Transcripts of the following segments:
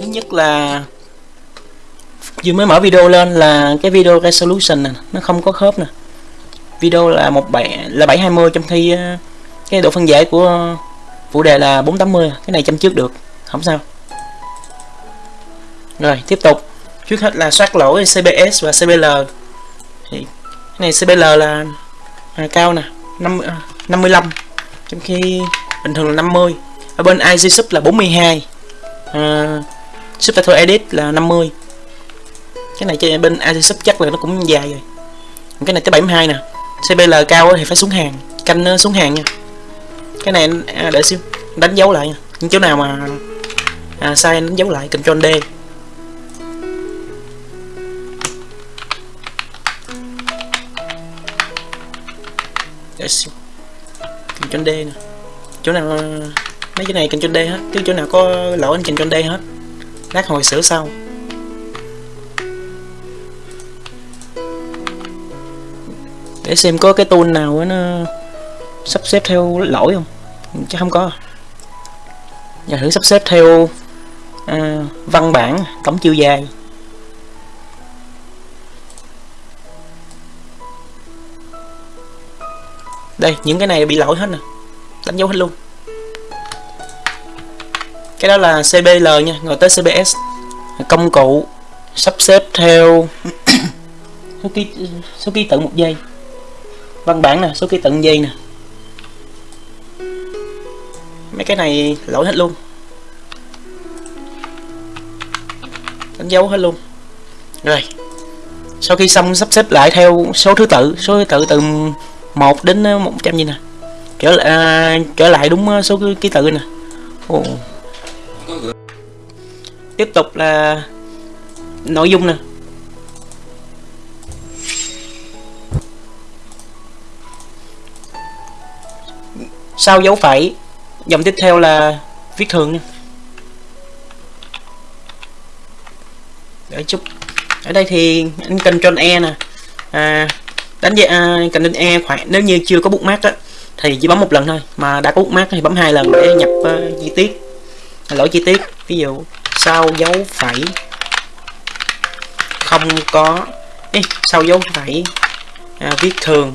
thứ nhất là vừa mới mở video lên là cái video resolution này nó không có khớp nè. Video là một bảy là 720 trong khi ờ, cái độ phân giải của phụ đề là 480 cái này chăm trước được không sao. Rồi tiếp tục. Trước hết là soát lỗi CBS và CBL thì cái này CBL là à, cao nè 5, à, 55 trong khi bình thường là 50 ở bên IC sub là 42 à, Subtitle Edit là 50 cái này trên bên IC sub chắc là nó cũng dài rồi. Cái này tới 72 nè. CBL cao thì phải xuống hàng. Canh xuống hàng nha. Cái này à, để xíu. Đánh dấu lại nha. Những chỗ nào mà à, sai đánh dấu lại Ctrl D. Để xíu. Ctrl D nè. Chỗ nào à, mấy cái này Ctrl D hết. Chứ chỗ nào có lỗi anh Ctrl D hết lát hồi sửa sau. Để xem có cái tool nào nó sắp xếp theo lỗi không. Chứ không có. Nhà thử sắp xếp theo à, văn bản tổng chiều dài. Đây những cái này bị lỗi hết nè. Đánh dấu hết luôn cái đó là CBL nha rồi tới CBS công cụ sắp xếp theo số ký số ký tự một giây. Văn bản nè, số ký tự giây nè. Mấy cái này lỗi hết luôn. Đánh dấu hết luôn. Rồi. Sau khi xong sắp xếp lại theo số thứ tự, số thứ tự từ 1 đến 100 như nè. Trở lại à, trở lại đúng à, số ký tự nè. Oh tiếp tục là nội dung nè. Sau dấu phẩy dòng tiếp theo là viết thường nha. Để chút ở đây thì anh cần Ctrl E nè. À, đánh giá à, cần E khoảng nếu như chưa có bookmark mát á thì chỉ bấm một lần thôi. Mà đã có bookmark mát thì bấm hai lần để nhập uh, chi tiết lỗi chi tiết. Ví dụ sau dấu phẩy? Không có. Ê, sau dấu phẩy? À, viết thường.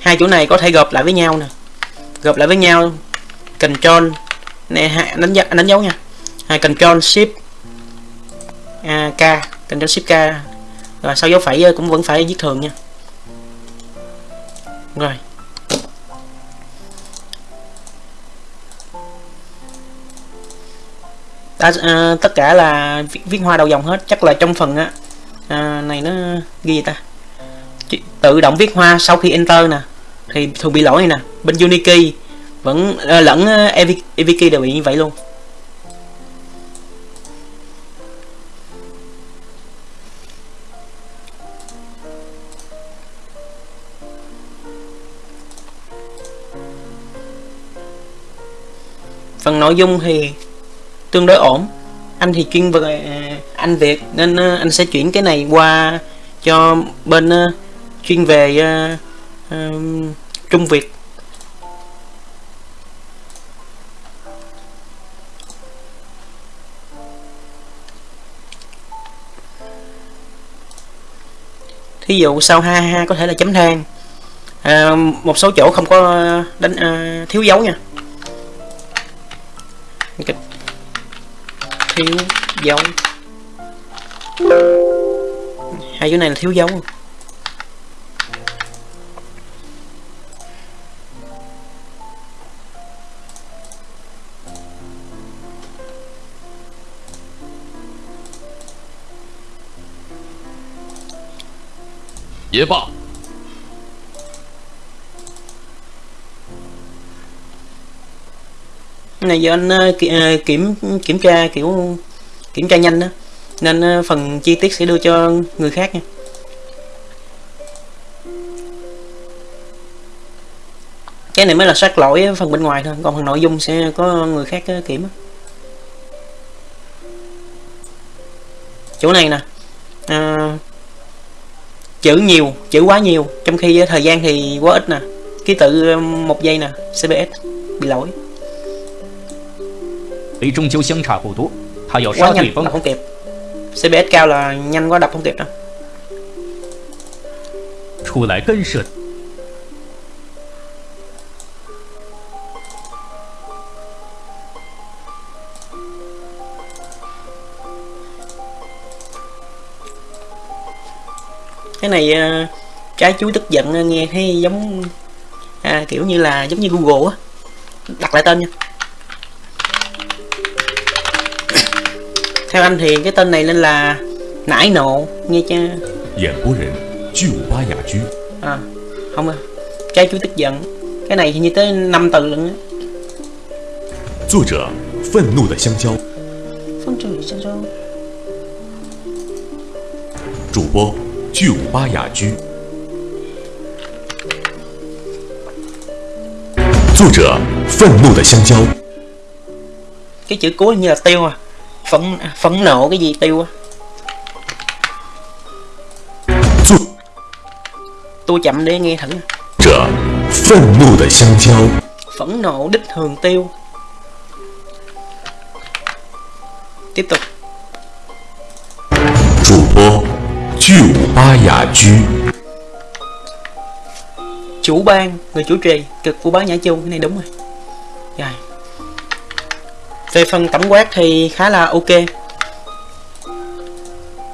Hai chỗ này có thể gộp lại với nhau nè. Gộp lại với nhau. Control. Nè đánh dấu đánh dấu nha. À, control Shift. À, K. Control Shift K. Rồi sau dấu phẩy ờ, cũng vẫn phải viết thường nha rồi. Đã, à, tất cả là viết, viết hoa đầu dòng hết. Chắc là trong phần á à, này nó ghi gì ta? Tự động viết hoa sau khi enter nè. Thì thường bị lỗi này nè. Bên Unikey vẫn à, lẫn à, uh, EVK đều bị như vậy luôn. Phần nội dung thì tương đối ổn. Anh thì chuyên về à, anh Việt nên à, anh sẽ chuyển cái này qua cho bên à, chuyên về Trung Việt. Thí dụ sau ha ha có thể là chấm than. À, một số chỗ không có đánh à, thiếu dấu nha. Thiếu dấu hai chỗ này là thiếu dấu 也罢。Này do anh ờ, ờ, kiểm kiểm tra kiểu kiểm tra nhanh đó. Nên ờ, phần chi tiết sẽ đưa cho người khác nha. Cái này mới là soát lỗi phần bên ngoài thôi, còn phần nội dung sẽ có người khác kiểm chỗ này nè chữ nhiều, chữ quá nhiều, trong khi thời gian thì quá ít nè. Ký tự một giây nè cbs bị lỗi. Thủy Trung chiếu xương trả phụ tú Họ dầu sao Thủy không kịp. CBS cao là nhanh quá đập không kịp đó. Thủ lại cân sượt Cái này ờ, trái chú tức giận ờ, nghe thấy giống à, kiểu như là giống như Google á. Đặt lại tên nha. theo anh thì cái tên này nên là nải nộ nghe chưa 演播人巨五八雅居， à không à trái chuối tức giận cái này thì như tới 5 từ lận á 作者愤怒的香蕉， phong trừ sao sao 主播巨五八雅居，作者愤怒的香蕉， cái chữ cuối như là tiêu à phẫn phẫn nộ cái gì tiêu á? Tôi chậm đi nghe thử. Phẫn nộ đích thường tiêu. Tiếp tục. Chủ bố ba Nhã Chu. Chủ ban người chủ trì cực của bá Nhã Chu cái này đúng rồi. Rồi về phần tổng quát thì khá là ok.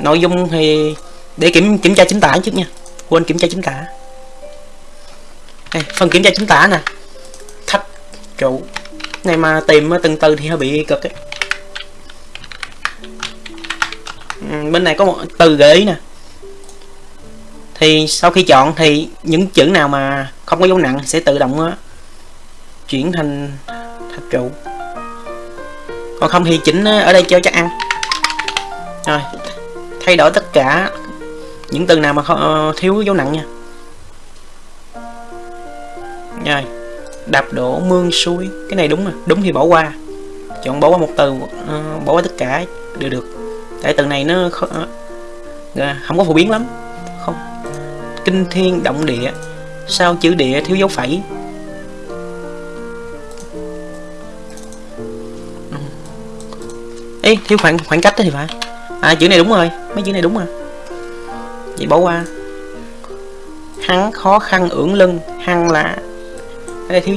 Nội dung thì để kiểm kiểm tra chính tả trước nha. Quên kiểm tra chính tả. Đây, phần kiểm tra chính tả nè. Thách trụ này mà tìm từng từ thì hơi bị cực ấy. Ừ, bên này có một từ gợi ý nè. Thì sau khi chọn thì những chữ nào mà không có dấu nặng sẽ tự động á, chuyển thành thạch trụ còn không thì chỉnh ờ, ở đây cho chắc ăn. Rồi thay đổi tất cả những từ nào mà không, ờ, thiếu dấu nặng nha. Rồi đạp đổ mương suối. Cái này đúng rồi đúng thì bỏ qua. Chọn bỏ qua một từ uh, bỏ qua tất cả đều được. Tại từ này nó không không có phổ biến lắm. Không. Kinh thiên động địa sao chữ địa thiếu dấu phẩy? Ê, thiếu khoảng khoảng cách đó thì phải. À chữ này đúng rồi mấy chữ này đúng rồi. Vậy bỏ qua. Hắn khó khăn ưỡng lưng hăng là ở đây thiếu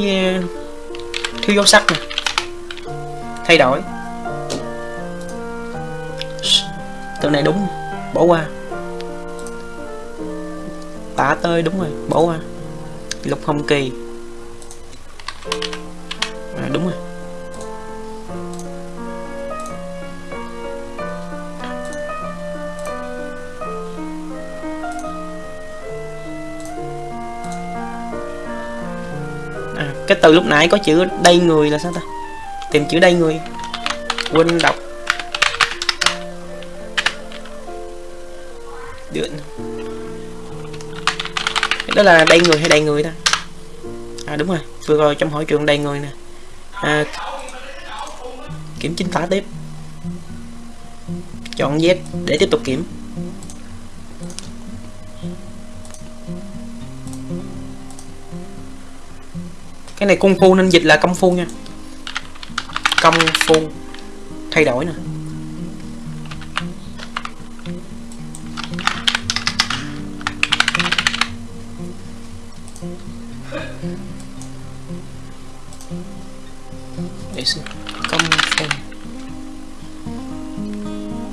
thiếu dấu sắc nè. Thay đổi. Từ này đúng bỏ qua. Tả tơi đúng rồi bỏ qua. Lục hồng kỳ. À, đúng rồi. Cái từ lúc nãy có chữ đây người là sao ta? Tìm chữ đây người. Quên đọc. Được. Đó là đây người hay đầy người ta? À đúng rồi. Vừa rồi trong hội trường đầy người nè. À, kiểm chính phá tiếp. Chọn Z để tiếp tục kiểm. Cái này công phu nên dịch là công phu nha. Công phu thay đổi nè. Để xem. Công phu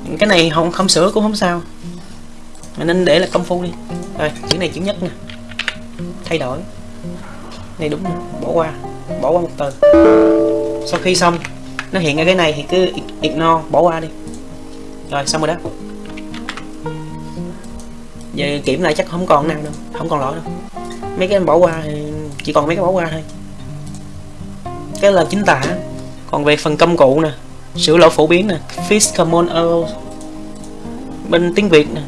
những cái này không không sửa cũng không sao. Mình nên để là công phu đi. Rồi, chữ này chữ nhất nè. Thay đổi này đúng rồi, bỏ qua. Bỏ qua một từ sau khi xong nó hiện ra cái này thì cứ ignore bỏ qua đi. Rồi xong rồi đó. Giờ kiểm lại chắc không còn nào đâu. Không còn lỗi đâu. Mấy cái bỏ qua thì chỉ còn mấy cái bỏ qua thôi. Cái là chính tả. Còn về phần công cụ nè. Sửa lỗi phổ biến nè. Fix common error bên tiếng việt nè.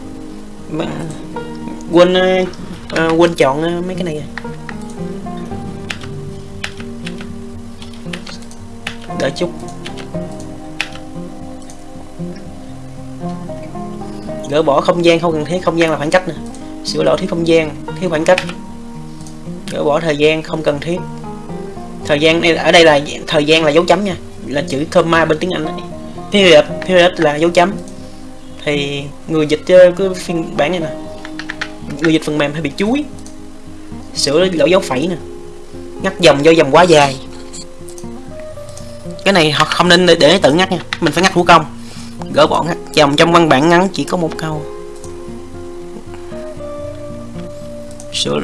Quên uh, quên chọn ờ, mấy cái này. Đợi chút. Gỡ bỏ không gian không cần thiết, không gian là khoảng cách nè. Sửa lỗi thiếu không gian, thiếu khoảng cách. Gỡ bỏ thời gian không cần thiết. Thời gian này, ở đây là thời gian là dấu chấm nha. Là chữ comma bên tiếng anh ấy. period period là dấu chấm. Thì người dịch ờ, cái phiên bản này nè. Người dịch phần mềm hay bị chuối. Sửa lỗi dấu phẩy nè. Ngắt dòng do dòng quá dài cái này họ không nên để, để tự ngắt nha. Mình phải ngắt thủ công. Gỡ bỏ ngắt dòng trong văn bản ngắn chỉ có một câu. Sửa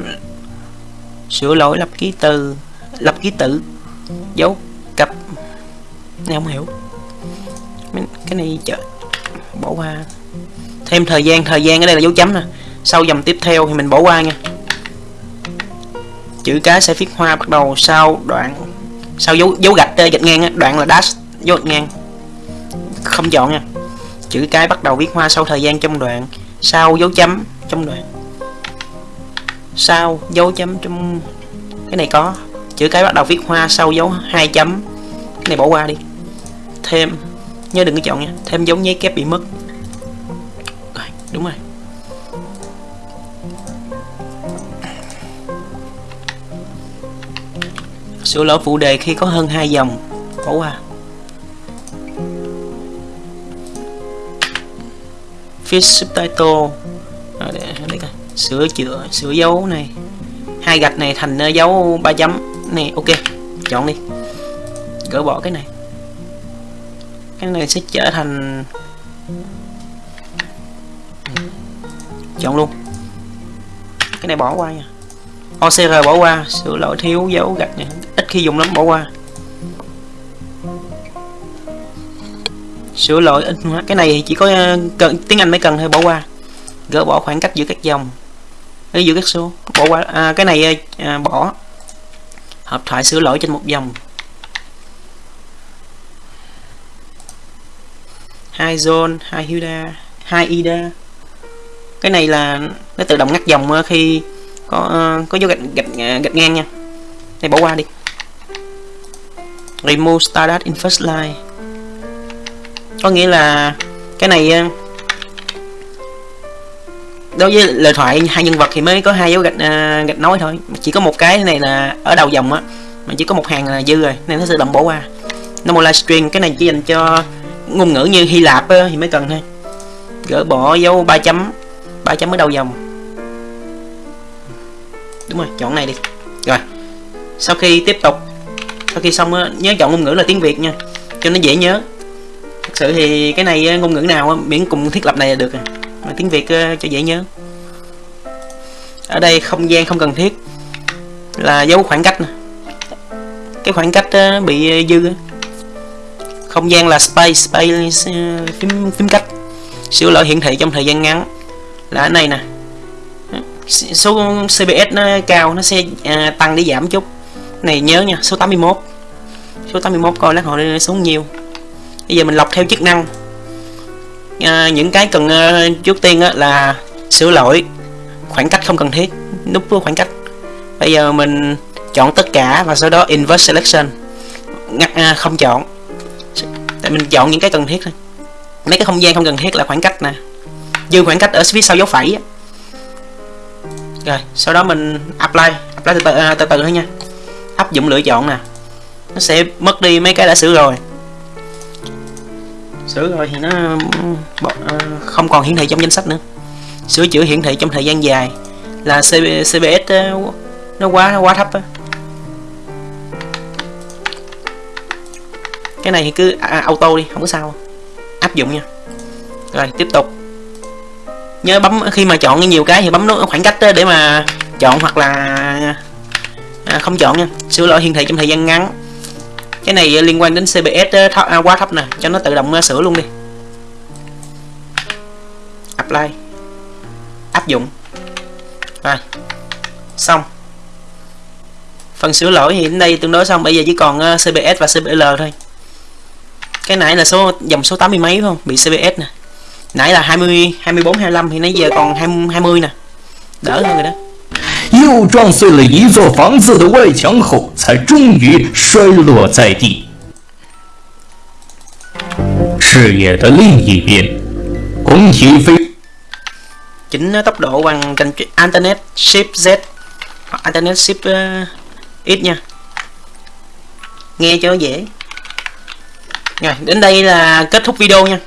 sửa lỗi lập ký từ lập ký tự. Dấu cặp. Này không hiểu. Cái này chợ bỏ qua. Thêm thời gian thời gian ở đây là dấu chấm nè. Sau dòng tiếp theo thì mình bỏ qua nha. Chữ cái sẽ viết hoa bắt đầu sau đoạn sau dấu dấu gạch ờ, gạch ngang đoạn là dash dấu gạch ngang. Không chọn nha. Chữ cái bắt đầu viết hoa sau thời gian trong đoạn sau dấu chấm trong đoạn. Sau dấu chấm trong cái này có. Chữ cái bắt đầu viết hoa sau dấu hai chấm. Cái này bỏ qua đi. Thêm nhớ đừng có chọn nha. Thêm dấu nháy kép bị mất. Đúng rồi. Sửa lỗi phụ đề khi có hơn hai dòng. Bỏ qua phía subtitle. À, để, để coi. sửa chữa sửa dấu này. Hai gạch này thành dấu ba chấm. Này ok. Chọn đi. Gỡ bỏ cái này. Cái này sẽ trở thành chọn luôn. Cái này bỏ qua nha. OCR bỏ qua sửa lỗi thiếu dấu gạch này. Ít khi dùng lắm bỏ qua. Sửa lỗi ít hóa. Cái này chỉ có ờ, cần tiếng Anh mới cần thôi bỏ qua. Gỡ bỏ khoảng cách giữa các dòng. Giữa các số bỏ qua. À, cái này ờ, à, bỏ. Hợp thoại sửa lỗi trên một dòng. Hai zone hai hilda hai ida cái này là nó tự động ngắt dòng ờ, khi có uh, có dấu gạch gạch ờ, gạch ngang nha. Đây bỏ qua đi. Remove stardust in first line. Có nghĩa là cái này ờ, đối với lời thoại hai nhân vật thì mới có hai dấu gạch uh, gạch nói thôi. Chỉ có một cái này là ở đầu dòng á mà chỉ có một hàng là dư rồi nên nó sẽ động bỏ qua. Normal livestream cái này chỉ dành cho ngôn ngữ như Hy Lạp á, thì mới cần thôi. Gỡ bỏ dấu ba chấm ba chấm ở đầu dòng đúng rồi, chọn này đi. Rồi, sau khi tiếp tục, sau khi xong ờ, nhớ chọn ngôn ngữ là tiếng Việt nha, cho nó dễ nhớ. Thực sự thì cái này ờ, ngôn ngữ nào ờ, miễn cùng thiết lập này là được à, mà tiếng Việt cho dễ nhớ. Ở đây không gian không cần thiết, là dấu khoảng cách nè. Cái khoảng cách bị dư không gian là space space phím phím cách, sửa lỗi hiển thị trong thời gian ngắn. Là ở này nè số CPS nó cao nó sẽ à, tăng để giảm chút. Này nhớ nha số 81 số 81 coi lát họ xuống nhiều. Bây giờ mình lọc theo chức năng. À, những cái cần à, trước tiên á, là sửa lỗi. Khoảng cách không cần thiết nút khoảng cách. Bây giờ mình chọn tất cả và sau đó inverse selection. Ngắt à, không chọn. Tại mình chọn những cái cần thiết thôi. Mấy cái không gian không cần thiết là khoảng cách nè. Dư khoảng cách ở phía sau dấu phẩy rồi sau đó mình apply apply từ từ, à, từ, từ thôi nha. Áp dụng lựa chọn nè. Nó sẽ mất đi mấy cái đã sửa rồi. Sửa rồi thì nó ờ, không còn hiển thị trong danh sách nữa. Sửa chữa hiển thị trong thời gian dài là CBS ờ, nó quá nó quá thấp á. Cái này thì cứ à, à, auto đi không có sao. Áp dụng nha. Rồi tiếp tục nhớ bấm khi mà chọn nhiều cái thì bấm nút khoảng cách để mà chọn hoặc là à, không chọn nha. Sửa lỗi hiển thị trong thời gian ngắn. Cái này à, liên quan đến CBS thấp, à, quá thấp nè cho nó tự động à, sửa luôn đi. Apply. Áp dụng. Rồi. Xong. Phần sửa lỗi thì đến đây tương đối xong bây giờ chỉ còn à, CBS và CBL thôi. Cái nãy là số dòng số 80 mấy không? Bị CBS nè nãy là 20 24 25 thì nãy giờ còn 20 20 nè đỡ hơn rồi đó 又撞碎了一座房子的外墙后，才终于摔落在地。视野的另一边，红旗飞 chỉnh tốc độ bằng kênh Internet Shift Z hoặc Internet Shift uh, X nha nghe cho dễ rồi đến đây là kết thúc video nha